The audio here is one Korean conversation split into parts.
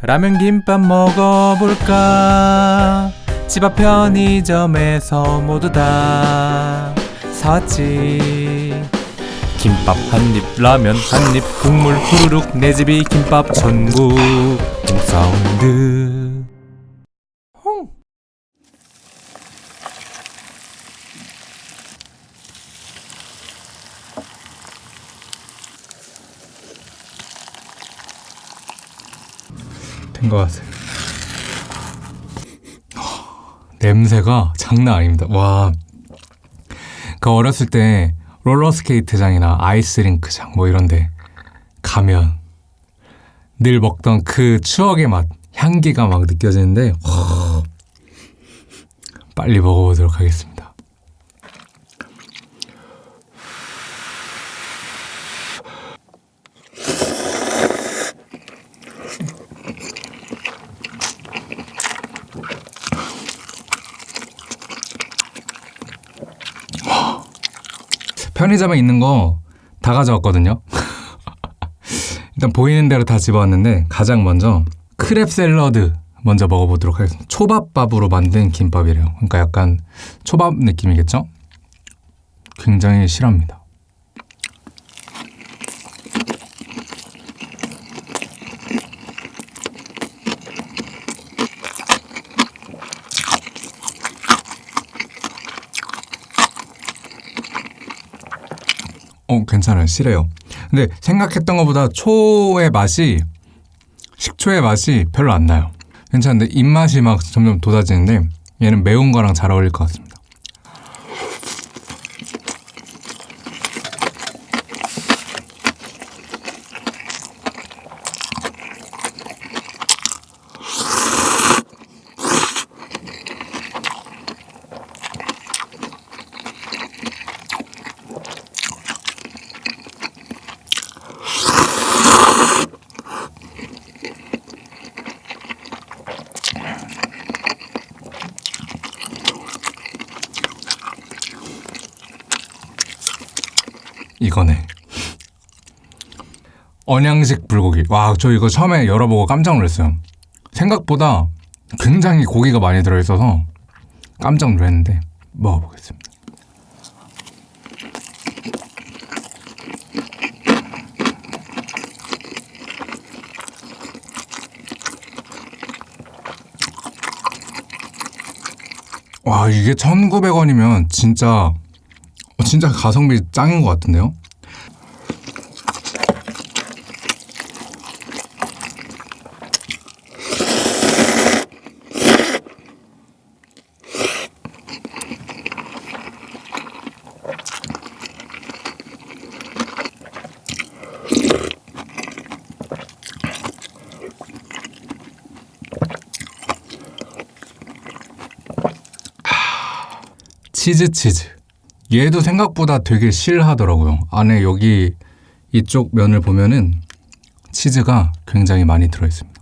라면 김밥 먹어볼까? 집 앞 편의점에서 모두 다 사왔지. 김밥 한입 라면 한입 국물 후루룩 내 집이 김밥 천국. 홈사운드 된 것 같아요. 냄새가 장난 아닙니다. 와. 그 어렸을 때 롤러스케이트장이나 아이스링크장 뭐 이런데 가면 늘 먹던 그 추억의 맛, 향기가 막 느껴지는데 와, 빨리 먹어보도록 하겠습니다. 편의점에 있는 거 다 가져왔거든요. 일단 보이는 대로 다 집어왔는데 가장 먼저 크랩 샐러드 먼저 먹어보도록 하겠습니다. 초밥밥으로 만든 김밥이래요. 그러니까 약간 초밥 느낌이겠죠? 굉장히 실합니다. 어, 괜찮아요. 실해요. 근데 생각했던 것보다 초의 맛이 식초의 맛이 별로 안 나요. 괜찮은데 입맛이 막 점점 돋아지는데 얘는 매운 거랑 잘 어울릴 것 같습니다. 이거네. 언양식 불고기. 와, 저 이거 처음에 열어보고 깜짝 놀랐어요. 생각보다 굉장히 고기가 많이 들어있어서 깜짝 놀랐는데 먹어보겠습니다. 와, 이게 1,900원이면 진짜 어, 진짜 가성비 짱인 것 같은데요? 치즈 치즈. 얘도 생각보다 되게 실하더라고요. 안에 여기 이쪽 면을 보면은 치즈가 굉장히 많이 들어있습니다.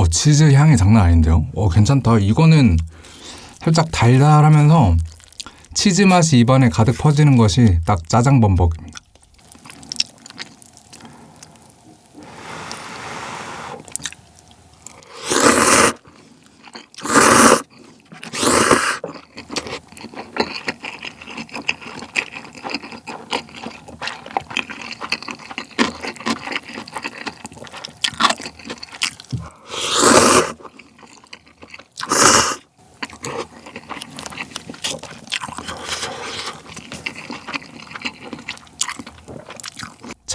어, 치즈 향이 장난 아닌데요? 어, 괜찮다. 이거는 살짝 달달하면서 치즈 맛이 입안에 가득 퍼지는 것이 딱 짜장 범벅입니다.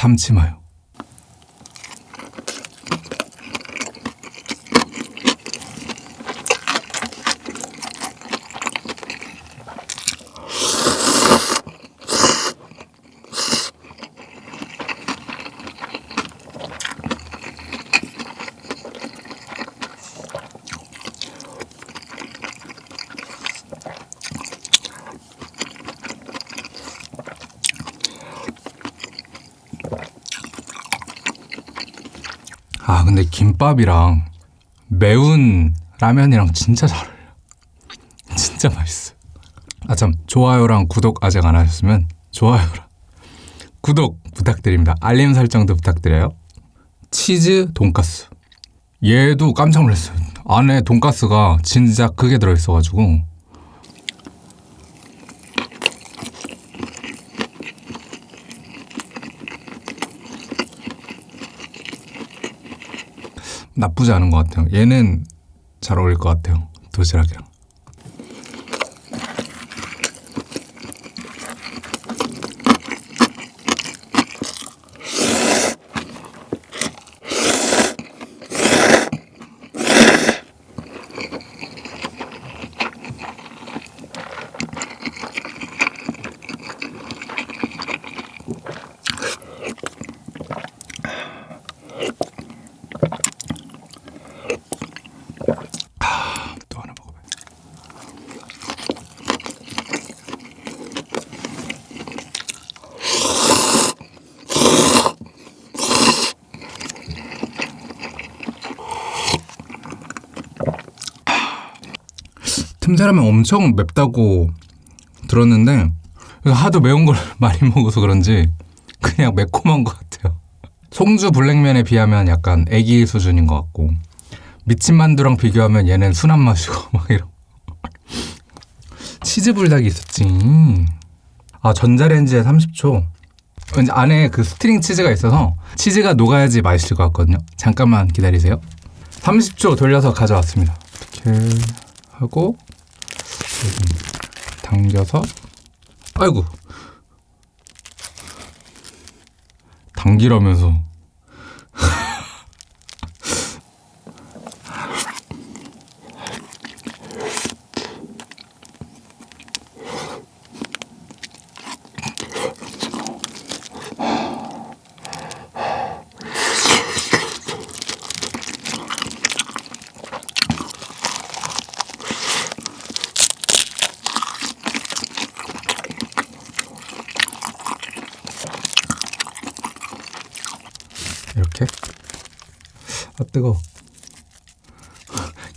참치 마요. 근데 김밥이랑 매운 라면이랑 진짜 잘 어울려. 진짜 맛있어. 아 참 좋아요랑 구독 아직 안 하셨으면 좋아요랑 구독 부탁드립니다. 알림 설정도 부탁드려요. 치즈 돈가스. 얘도 깜짝 놀랐어요. 안에 돈가스가 진짜 크게 들어있어가지고 나쁘지 않은 것 같아요. 얘는 잘 어울릴 것 같아요. 도시락이랑. 틈새라면 엄청 맵다고 들었는데 하도 매운 걸 많이 먹어서 그런지 그냥 매콤한 것 같아요. 송주 불냉면에 비하면 약간 애기 수준인 것 같고 미친 만두랑 비교하면 얘는 순한 맛이고 막 이런 치즈 불닭이 있었지. 아 전자레인지에 30초. 왠지 안에 그 스트링 치즈가 있어서 치즈가 녹아야지 맛있을 것 같거든요. 잠깐만 기다리세요. 30초 돌려서 가져왔습니다. 이렇게 하고 당겨서 아이고. 당기라면서 이렇게 아 뜨거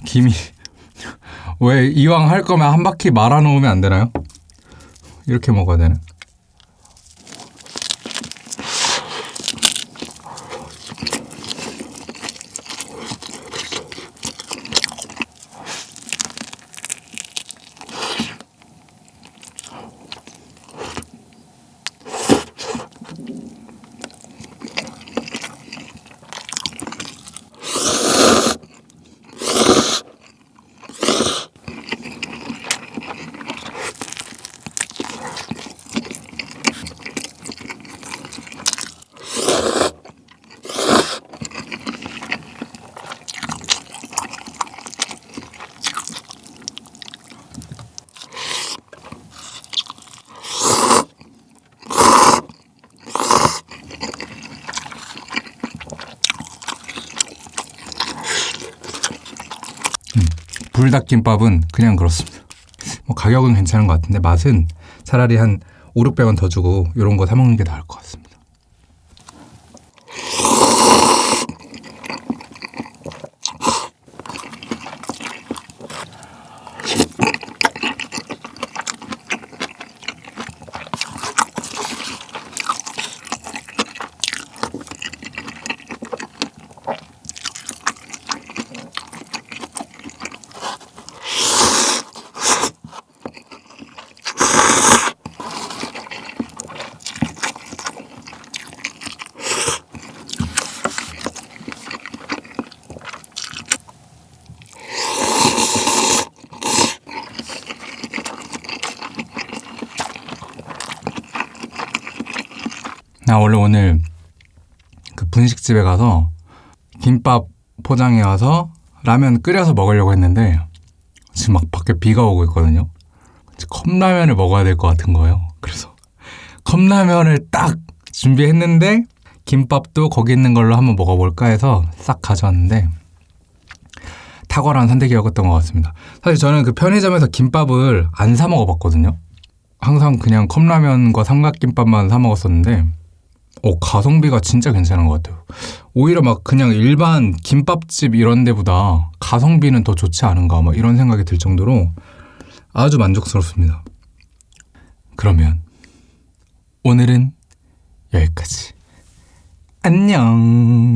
김이 왜 이왕 할 거면 한 바퀴 말아 놓으면 안 되나요? 이렇게 먹어야 되나? 불닭김밥은 그냥 그렇습니다. 뭐 가격은 괜찮은 것 같은데 맛은 차라리 한 5, 600원 더 주고 이런 거 사 먹는 게 나을 것 같습니다. 나 원래 오늘 그 분식집에 가서 김밥 포장해 와서 라면 끓여서 먹으려고 했는데 지금 막 밖에 비가 오고 있거든요. 컵라면을 먹어야 될 것 같은 거예요. 그래서 컵라면을 딱 준비했는데 김밥도 거기 있는 걸로 한번 먹어볼까 해서 싹 가져왔는데 탁월한 선택이었던 것 같습니다. 사실 저는 그 편의점에서 김밥을 안 사 먹어봤거든요. 항상 그냥 컵라면과 삼각김밥만 사 먹었었는데 어, 가성비가 진짜 괜찮은 것 같아요. 오히려 막 그냥 일반 김밥집 이런 데보다 가성비는 더 좋지 않은가 막 이런 생각이 들 정도로 아주 만족스럽습니다. 그러면 오늘은 여기까지. 안녕.